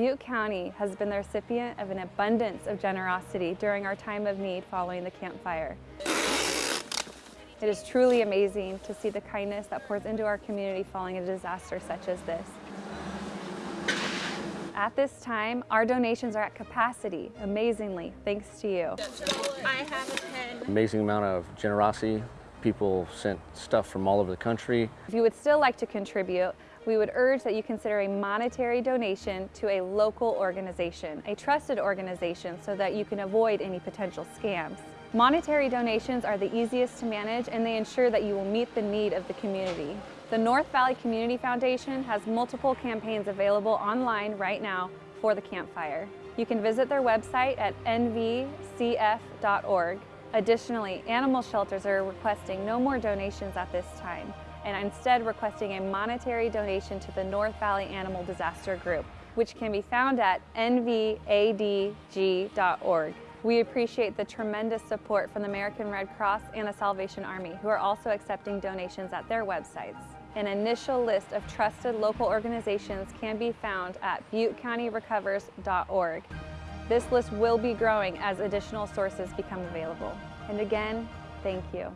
Butte County has been the recipient of an abundance of generosity during our time of need following the Camp Fire. It is truly amazing to see the kindness that pours into our community following a disaster such as this. At this time, our donations are at capacity, amazingly, thanks to you. I have a pen. Amazing amount of generosity. People sent stuff from all over the country. If you would still like to contribute, we would urge that you consider a monetary donation to a local organization, a trusted organization, so that you can avoid any potential scams. Monetary donations are the easiest to manage and they ensure that you will meet the need of the community. The North Valley Community Foundation has multiple campaigns available online right now for the Camp Fire. You can visit their website at nvcf.org. Additionally, animal shelters are requesting no more donations at this time and instead requesting a monetary donation to the North Valley Animal Disaster Group, which can be found at nvadg.org. We appreciate the tremendous support from the American Red Cross and the Salvation Army, who are also accepting donations at their websites. An initial list of trusted local organizations can be found at buttecountyrecovers.org. This list will be growing as additional sources become available. And again, thank you.